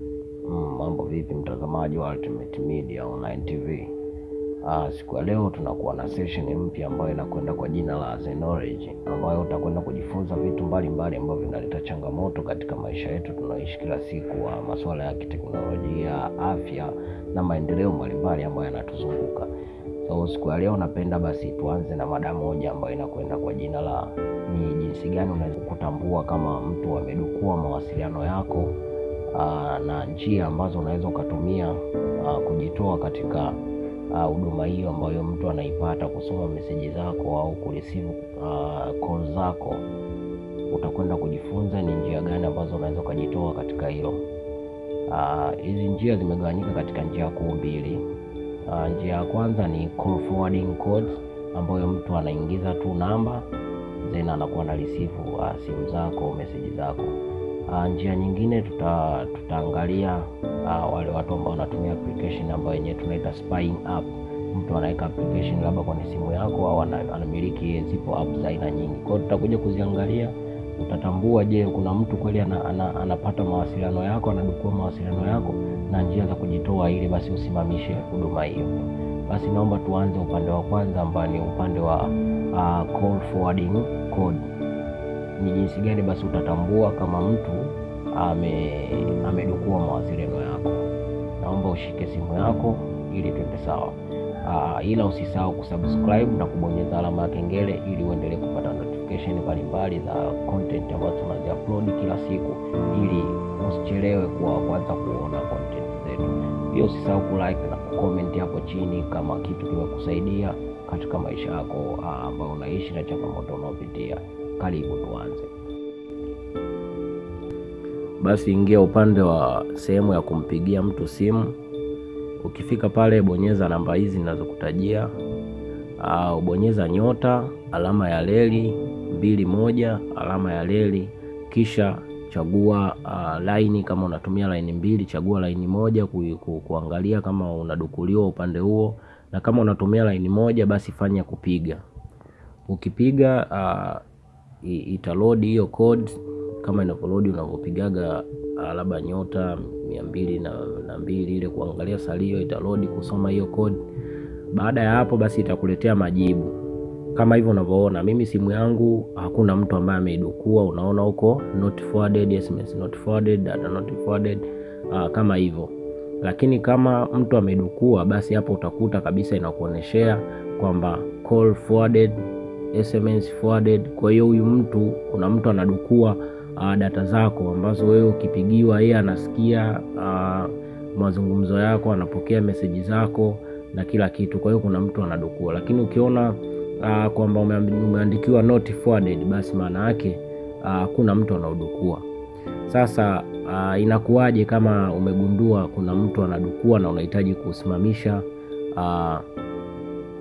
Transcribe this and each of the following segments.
Mm, mambo vipi mtazamaji wa Ultimate Media Online TV. Ah, siku ya leo tunakuwa na session mpya ambayo inakwenda kwa jina la Knowledge ambayo utakwenda kujifunza vitu mbalimbali ambavyo vinaleta changamoto katika maisha yetu tunaoishi kila siku, wa masuala ya kiteknolojia, afya na maendeleo mbalimbali ambayo yanatuzunguka. So siku ya leo napenda basi tuanze na mada moja ambayo inakwenda kwa jina la ni jinsi gani unaweza kutambua kama mtu amedukua mawasiliano yako aa, na njia ambazo unaweza ukatumia aa, kujitoa katika huduma hiyo ambayo mtu anaipata, kusoma meseji zako au kureceive call zako. Utakwenda kujifunza ni njia gani ambazo unaweza ukajitoa katika hilo. Hizi njia zimegawanyika katika njia kuu mbili. Uh, njia ya kwanza ni call forwarding codes ambayo mtu anaingiza tu namba then anakuwa na receive uh, simu zako meseji zako. Uh, njia nyingine tuta, tutaangalia uh, wale watu ambao wanatumia application ambayo yenyewe tunaita spying app. Mtu anaweka application labda kwenye simu yako au anamiliki, zipo app za aina nyingi. Kwa tutakuja kuziangalia, utatambua, je, kuna mtu kweli ana, ana, anapata mawasiliano yako, anadukua mawasiliano yako na njia za kujitoa ili basi usimamishe huduma hiyo. Basi naomba tuanze upande wa kwanza ambao ni upande wa uh, call forwarding code. Ni jinsi gani basi utatambua kama mtu ame amedukua mawasiliano yako. Naomba ushike simu yako ili twende sawa. Uh, ila usisahau kusubscribe na kubonyeza alama ya kengele ili uendelee kupata notification mbalimbali za content ambazo tunazi upload kila siku ili usichelewe kuwa kwanza kuona content zetu. Pia usisahau kulike na kucomment hapo chini kama kitu kimekusaidia katika maisha yako ambayo unaishi na changamoto unaopitia. Karibu tuanze. Basi ingia upande wa sehemu ya kumpigia mtu simu. Ukifika pale, bonyeza namba hizi ninazokutajia, au bonyeza nyota alama ya reli mbili moja alama ya leli, kisha chagua uh, laini. Kama unatumia laini mbili, chagua laini moja ku, ku, kuangalia kama unadukuliwa upande huo, na kama unatumia laini moja, basi fanya kupiga. Ukipiga uh, italodi hiyo code kama inavyolodi unavyopigaga uh, labda nyota mia mbili na, na mbili ile kuangalia salio, italodi kusoma hiyo code. Baada ya hapo, basi itakuletea majibu kama hivyo unavyoona. Mimi simu yangu hakuna mtu ambaye ameidukua, unaona huko not forwarded, SMS not forwarded, data not forwarded, uh, kama hivyo. Lakini kama mtu amedukua, basi hapo utakuta kabisa inakuoneshea kwamba call forwarded, SMS forwarded. Kwa hiyo huyu mtu, kuna mtu anadukua uh, data zako ambazo wewe ukipigiwa, yeye anasikia uh, mazungumzo yako, anapokea meseji zako na kila kitu. Kwa hiyo kuna mtu anadukua, lakini ukiona Uh, kwamba umeandikiwa not forwarded basi maana yake uh, kuna mtu anaudukua. Sasa uh, inakuwaje kama umegundua kuna mtu anadukua na unahitaji kusimamisha uh,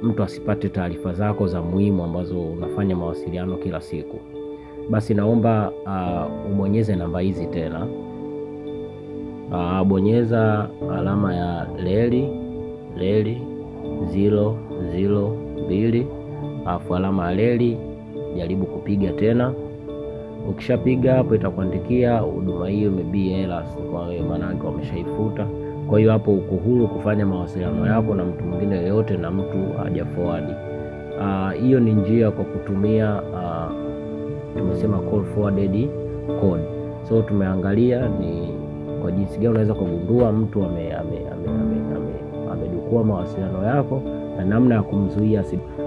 mtu asipate taarifa zako za muhimu ambazo unafanya mawasiliano kila siku? Basi naomba uh, ubonyeze namba hizi tena. Uh, bonyeza alama ya leli leli zilo zilo mbili alafu alama ya leli, jaribu kupiga tena. Ukishapiga hapo, itakuandikia huduma hiyo imebii hela, kwa maana yake wameshaifuta. Kwa hiyo hapo uko huru kufanya mawasiliano yako na mtu mwingine yoyote, na mtu haja forward. Hiyo ni njia kwa kutumia uh, tumesema call forwarded code. So tumeangalia ni kwa jinsi gani unaweza kugundua mtu amedukua ame, ame, ame, ame, amedukua mawasiliano yako na namna ya kumzuia.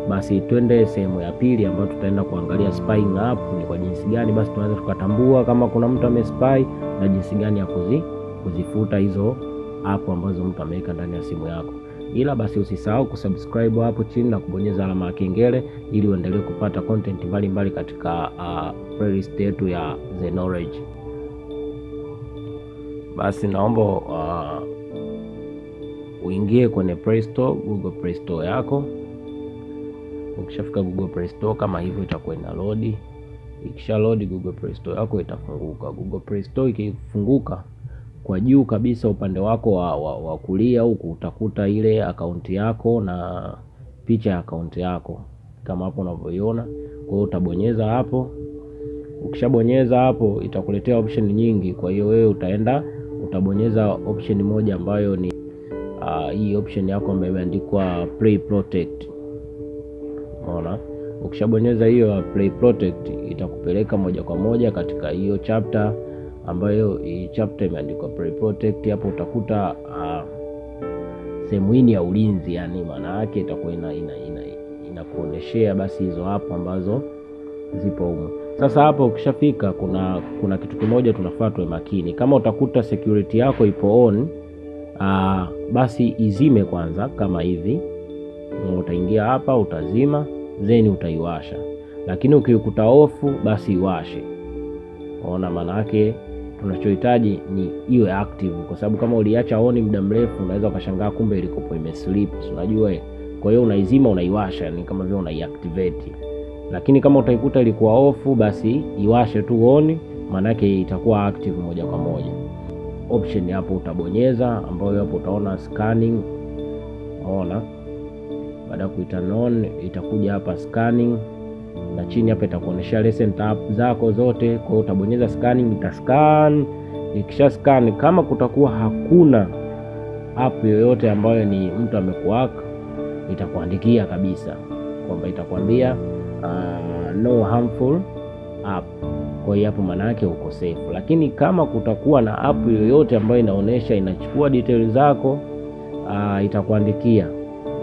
Basi twende sehemu ya pili ambayo tutaenda kuangalia spying app ni kwa jinsi gani basi tunaweza tukatambua kama kuna mtu amespy na jinsi gani ya kuzi, kuzifuta hizo app ambazo mtu ameweka ndani ya simu yako. Ila basi usisahau kusubscribe hapo chini na kubonyeza alama ya kengele ili uendelee kupata content mbalimbali katika uh, playlist yetu ya The Knowledge. Basi naomba uh, uingie kwenye Play Store, Google Play Store yako. Ukishafika Google Play Store kama hivyo, itakuwa load. Ikisha load Google Play Store yako itafunguka. Google Play Store ikifunguka, kwa juu kabisa upande wako wa, wa, wa kulia huku utakuta ile akaunti yako na picha ya akaunti yako kama hapo unavyoiona. Kwa hiyo utabonyeza hapo. Ukishabonyeza hapo itakuletea option nyingi, kwa hiyo wewe utaenda utabonyeza option moja ambayo ni uh, hii option yako ambayo imeandikwa play protect. Unaona, ukishabonyeza hiyo play protect itakupeleka moja kwa moja katika hiyo chapter ambayo hii chapter imeandikwa play protect. Hapo utakuta uh, sehemu hii ya ulinzi, yani maana yake itakuwa ina, ina, ina, inakuoneshea basi hizo hapo ambazo zipo huko. Sasa hapo ukishafika, kuna kuna kitu kimoja tunafaa tuwe makini. Kama utakuta security yako ipo on uh, basi izime kwanza, kama hivi. Utaingia hapa utazima, then utaiwasha, lakini ukikuta ofu, basi iwashe. Ona, maana yake tunachohitaji ni iwe active, kwa sababu kama uliacha on muda mrefu, unaweza ukashangaa kumbe ilikopo imeslip, unajua. Kwa hiyo unaizima, unaiwasha, ni kama vile unaiactivate lakini kama utaikuta ilikuwa ofu basi iwashe tu on, maanake itakuwa active moja kwa moja. Option hapo utabonyeza, ambayo hapo utaona scanning. Unaona, baada ya kuita on itakuja hapa scanning, na chini hapa itakuonesha lesson tab zako zote. Kwa hiyo utabonyeza scanning, itascan. Ikisha scan, kama kutakuwa hakuna app yoyote ambayo ni mtu amekuaka, itakuandikia kabisa kwamba itakwambia Uh, no harmful app. Kwa hiyo hapo maana yake uko safe, lakini kama kutakuwa na app yoyote ambayo inaonesha inachukua details zako uh, itakuandikia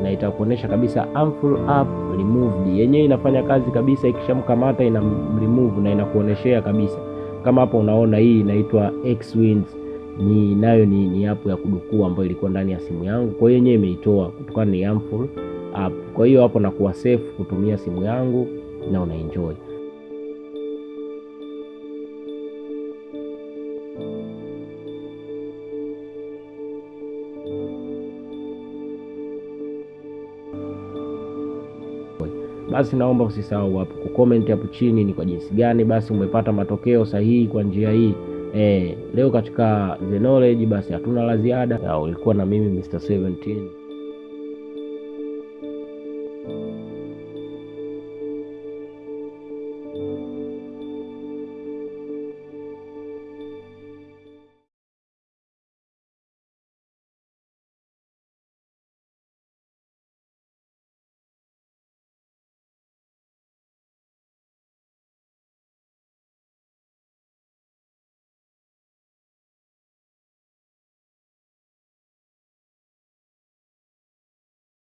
na itakuonesha kabisa Amful app removed. Yenyewe inafanya kazi kabisa, ikishamkamata ina remove na inakuoneshea kabisa. Kama hapo unaona hii inaitwa Xwings, ni nayo ni, ni app ya kudukua ambayo ilikuwa ndani ya simu yangu, kwa hiyo yenyewe imeitoa kutokana ni Amful app. Kwa hiyo hapo nakuwa safe kutumia simu yangu na unaenjoy. Basi naomba usisahau hapo kucomment hapo chini ni kwa jinsi gani basi umepata matokeo sahihi kwa njia hii. E, leo katika The Knowledge basi hatuna la ziada. Ulikuwa na mimi Mr 17